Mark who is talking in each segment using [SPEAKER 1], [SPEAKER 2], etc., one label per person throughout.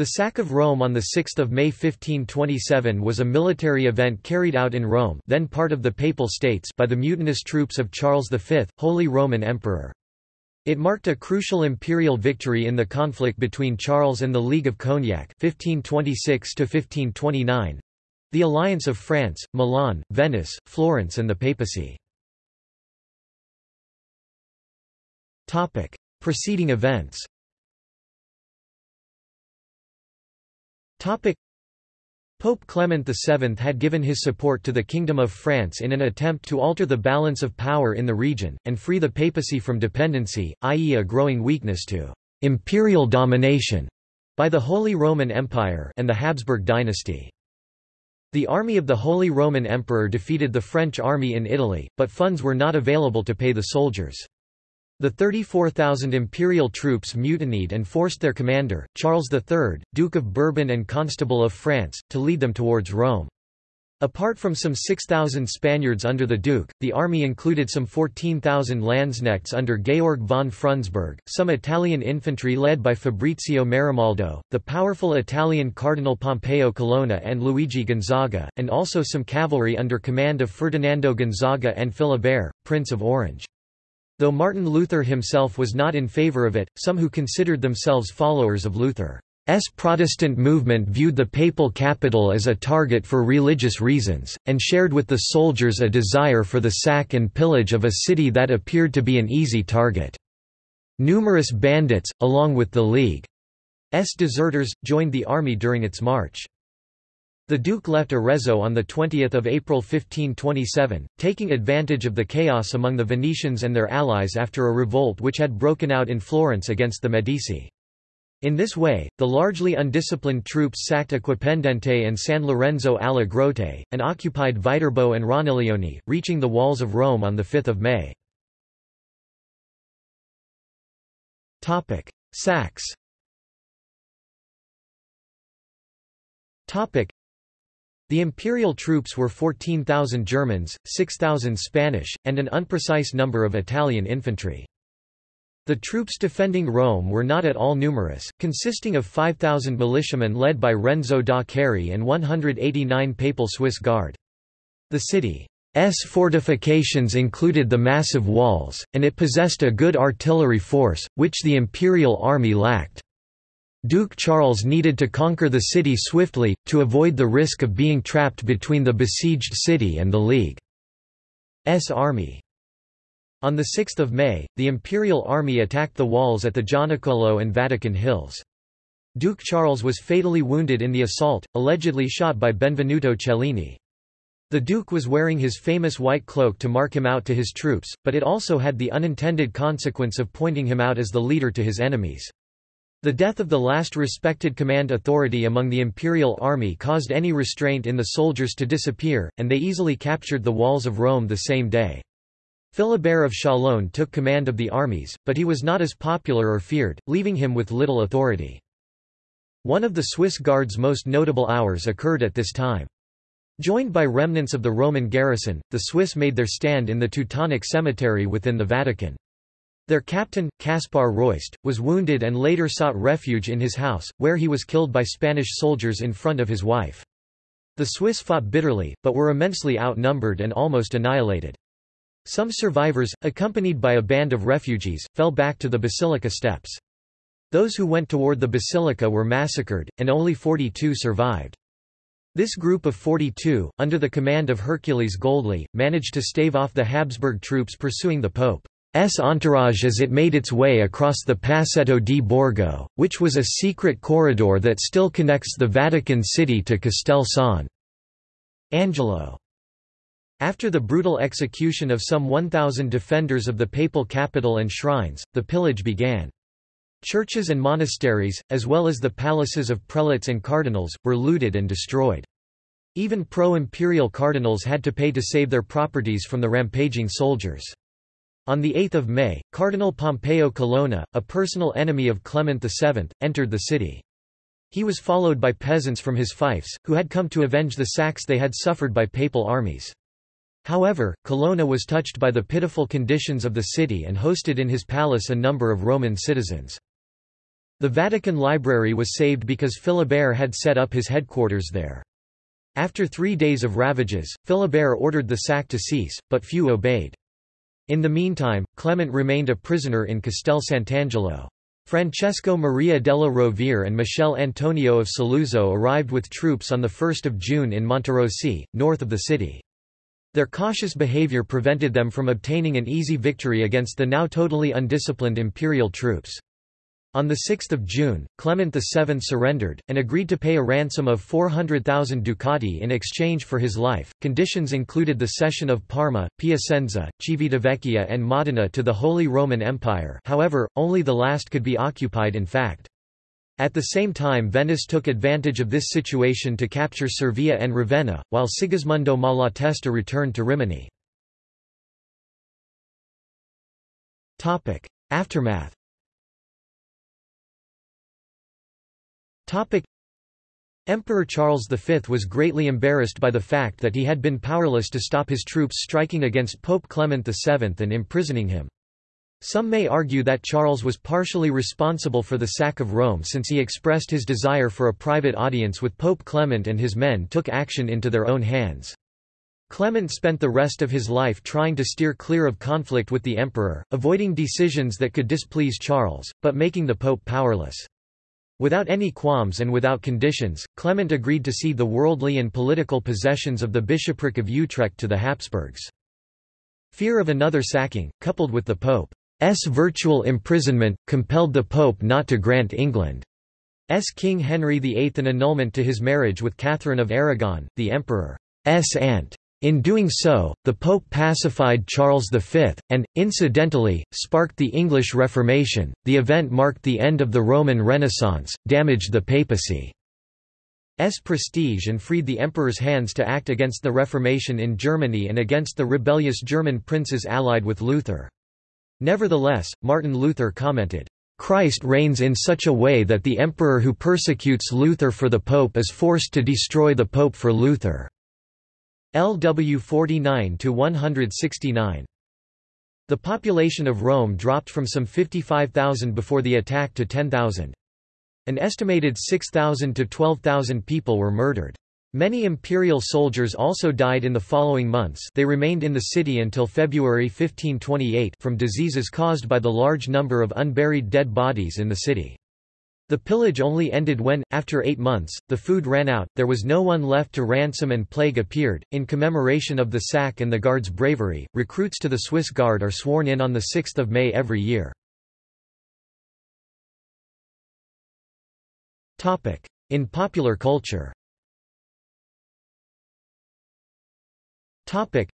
[SPEAKER 1] The sack of Rome on 6 May 1527 was a military event carried out in Rome then part of the Papal States by the mutinous troops of Charles V, Holy Roman Emperor. It marked a crucial imperial victory in the conflict between Charles and the League of Cognac 1526 the alliance of France, Milan, Venice, Florence and the papacy. Preceding events Pope Clement VII had given his support to the Kingdom of France in an attempt to alter the balance of power in the region, and free the papacy from dependency, i.e. a growing weakness to «imperial domination» by the Holy Roman Empire and the Habsburg dynasty. The army of the Holy Roman Emperor defeated the French army in Italy, but funds were not available to pay the soldiers. The 34,000 imperial troops mutinied and forced their commander, Charles III, Duke of Bourbon and Constable of France, to lead them towards Rome. Apart from some 6,000 Spaniards under the Duke, the army included some 14,000 Landsknechts under Georg von Frundsberg, some Italian infantry led by Fabrizio Maramaldo, the powerful Italian Cardinal Pompeo Colonna and Luigi Gonzaga, and also some cavalry under command of Ferdinando Gonzaga and Philibert, Prince of Orange. Though Martin Luther himself was not in favor of it, some who considered themselves followers of Luther's Protestant movement viewed the papal capital as a target for religious reasons, and shared with the soldiers a desire for the sack and pillage of a city that appeared to be an easy target. Numerous bandits, along with the League's deserters, joined the army during its march. The Duke left Arezzo on 20 April 1527, taking advantage of the chaos among the Venetians and their allies after a revolt which had broken out in Florence against the Medici. In this way, the largely undisciplined troops sacked Acquapendente and San Lorenzo alla Grotte, and occupied Viterbo and Ronciglione, reaching the walls of Rome on 5 May. Sacks the imperial troops were 14,000 Germans, 6,000 Spanish, and an unprecise number of Italian infantry. The troops defending Rome were not at all numerous, consisting of 5,000 militiamen led by Renzo da Ceri and 189 papal Swiss Guard. The city's fortifications included the massive walls, and it possessed a good artillery force, which the imperial army lacked. Duke Charles needed to conquer the city swiftly, to avoid the risk of being trapped between the besieged city and the League's army. On 6 May, the Imperial Army attacked the walls at the Gianicolo and Vatican Hills. Duke Charles was fatally wounded in the assault, allegedly shot by Benvenuto Cellini. The Duke was wearing his famous white cloak to mark him out to his troops, but it also had the unintended consequence of pointing him out as the leader to his enemies. The death of the last respected command authority among the imperial army caused any restraint in the soldiers to disappear, and they easily captured the walls of Rome the same day. Philibert of Chalon took command of the armies, but he was not as popular or feared, leaving him with little authority. One of the Swiss Guard's most notable hours occurred at this time. Joined by remnants of the Roman garrison, the Swiss made their stand in the Teutonic Cemetery within the Vatican. Their captain, Caspar Royst, was wounded and later sought refuge in his house, where he was killed by Spanish soldiers in front of his wife. The Swiss fought bitterly, but were immensely outnumbered and almost annihilated. Some survivors, accompanied by a band of refugees, fell back to the basilica steps. Those who went toward the basilica were massacred, and only 42 survived. This group of 42, under the command of Hercules Göldli, managed to stave off the Habsburg troops pursuing the Pope. S entourage as it made its way across the Passetto di Borgo, which was a secret corridor that still connects the Vatican City to Castel San Angelo. After the brutal execution of some 1,000 defenders of the papal capital and shrines, the pillage began. Churches and monasteries, as well as the palaces of prelates and cardinals, were looted and destroyed. Even pro-imperial cardinals had to pay to save their properties from the rampaging soldiers. On 8 May, Cardinal Pompeo Colonna, a personal enemy of Clement VII, entered the city. He was followed by peasants from his fiefs, who had come to avenge the sacks they had suffered by papal armies. However, Colonna was touched by the pitiful conditions of the city and hosted in his palace a number of Roman citizens. The Vatican Library was saved because Philibert had set up his headquarters there. After three days of ravages, Philibert ordered the sack to cease, but few obeyed. In the meantime, Clement remained a prisoner in Castel Sant'Angelo. Francesco Maria della Rovere and Michele Antonio of Saluzzo arrived with troops on 1 June in Monterosi, north of the city. Their cautious behavior prevented them from obtaining an easy victory against the now totally undisciplined imperial troops. On 6 June, Clement VII surrendered, and agreed to pay a ransom of 400,000 ducati in exchange for his life. Conditions included the cession of Parma, Piacenza, Civitavecchia, and Modena to the Holy Roman Empire, however, only the last could be occupied in fact. At the same time Venice took advantage of this situation to capture Cervia and Ravenna, while Sigismondo Malatesta returned to Rimini. Aftermath Emperor Charles V was greatly embarrassed by the fact that he had been powerless to stop his troops striking against Pope Clement VII and imprisoning him. Some may argue that Charles was partially responsible for the sack of Rome since he expressed his desire for a private audience with Pope Clement and his men took action into their own hands. Clement spent the rest of his life trying to steer clear of conflict with the emperor, avoiding decisions that could displease Charles, but making the pope powerless. Without any qualms and without conditions, Clement agreed to cede the worldly and political possessions of the bishopric of Utrecht to the Habsburgs. Fear of another sacking, coupled with the Pope's virtual imprisonment, compelled the Pope not to grant England's King Henry VIII an annulment to his marriage with Catherine of Aragon, the Emperor's aunt. In doing so, the Pope pacified Charles V, and, incidentally, sparked the English Reformation. The event marked the end of the Roman Renaissance, damaged the papacy's prestige, and freed the emperor's hands to act against the Reformation in Germany and against the rebellious German princes allied with Luther. Nevertheless, Martin Luther commented, Christ reigns in such a way that the emperor who persecutes Luther for the pope is forced to destroy the pope for Luther. LW 49 to 169. The population of Rome dropped from some 55,000 before the attack to 10,000. An estimated 6,000 to 12,000 people were murdered. Many imperial soldiers also died in the following months they remained in the city until February 1528 from diseases caused by the large number of unburied dead bodies in the city. The pillage only ended when, after eight months, the food ran out, there was no one left to ransom and plague appeared. In commemoration of the sack and the Guard's bravery, recruits to the Swiss Guard are sworn in on 6 May every year. In popular culture The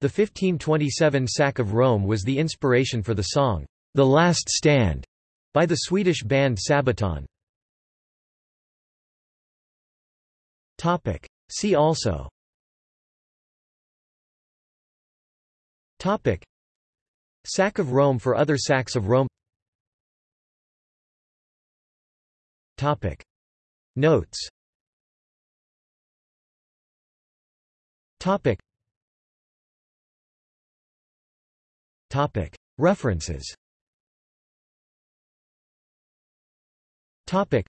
[SPEAKER 1] 1527 sack of Rome was the inspiration for the song, The Last Stand, by the Swedish band Sabaton. Topic. See also. Topic. Sack of Rome for other sacks of Rome. Topic. Notes. Topic. Topic. References Topic.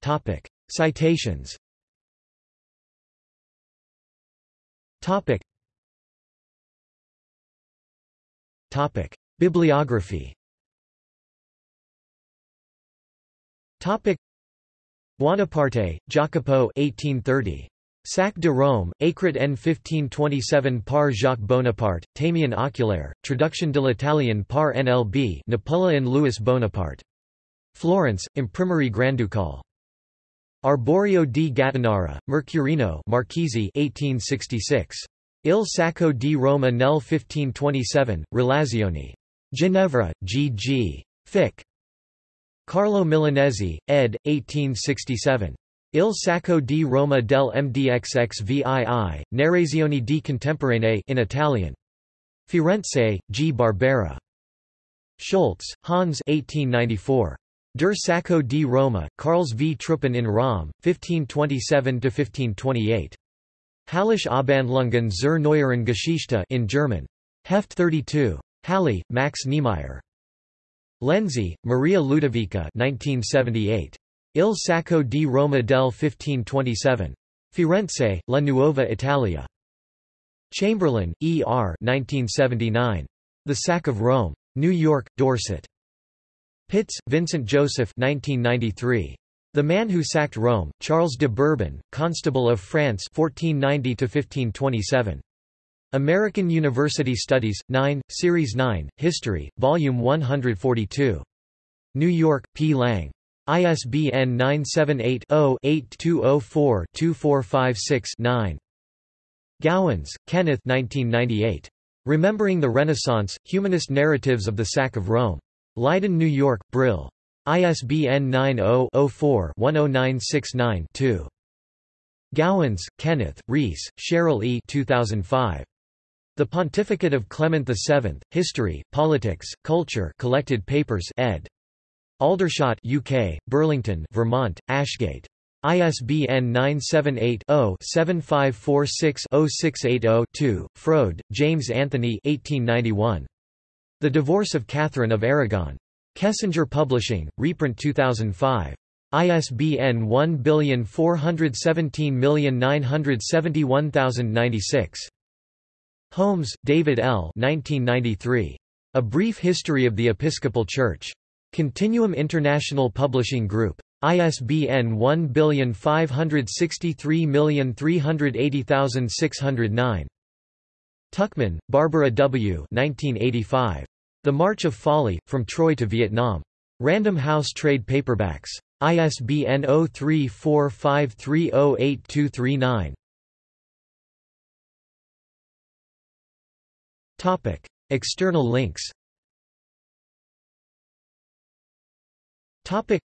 [SPEAKER 1] Topic. Citations Topic. Topic. Bibliography Topic. Buonaparte, Jacopo 1830. Sac de Rome, Écrit en 1527 par Jacques Bonaparte, Tamien oculaire, traduction de l'italien par NLB Napoleon Louis Bonaparte. Florence, Imprimerie Granducal. Arborio di Gattinara, Mercurino Marchesi 1866. Il Sacco di Roma nel 1527, Relazioni. Ginevra, G. G. Fick. Carlo Milanesi, ed. 1867. Il Sacco di Roma del MDXXVII, Narrazioni di Contemporanee in Italian. Firenze, G. Barbera. Schultz, Hans 1894. Der Sacco di Roma, Karls v. Truppen in Rom, 1527–1528. Hallische Abhandlungen zur neueren Geschichte in German. Heft 32. Halle, Max Niemeyer. Lenzi, Maria Ludovica 1978. Il Sacco di Roma del 1527. Firenze, La Nuova Italia. Chamberlain, E. R. 1979. The Sack of Rome. New York, Dorset. Pitts, Vincent Joseph 1993. The Man Who Sacked Rome, Charles de Bourbon, Constable of France 1490–1527. American University Studies, 9, Series 9, History, Volume 142. New York, P. Lang. ISBN 978-0-8204-2456-9. Gouwens, Kenneth 1998. Remembering the Renaissance, Humanist Narratives of the Sack of Rome. Leiden, New York, Brill. ISBN 90-04-10969-2. Gouwens, Kenneth, Rees, Cheryl E. 2005. The Pontificate of Clement VII, History, Politics, Culture Collected Papers ed. Aldershot UK, Burlington, Vermont, Ashgate. ISBN 978-0-7546-0680-2. Froude, James Anthony 1891. The Divorce of Catherine of Aragon. Kessinger Publishing, reprint 2005. ISBN 1417971096. Holmes, David L. 1993. A Brief History of the Episcopal Church. Continuum International Publishing Group. ISBN 1563380609. Tuchman, Barbara W. 1985. The March of Folly, From Troy to Vietnam. Random House Trade Paperbacks. ISBN 0345308239. Topic: External links. Topic: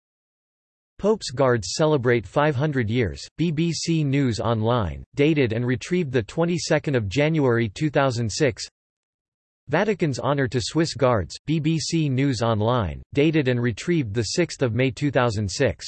[SPEAKER 1] Pope's Guards celebrate 500 years. BBC News Online, dated and retrieved the 22nd of January 2006. Vatican's honor to Swiss Guards. BBC News Online, dated and retrieved the 6th of May 2006.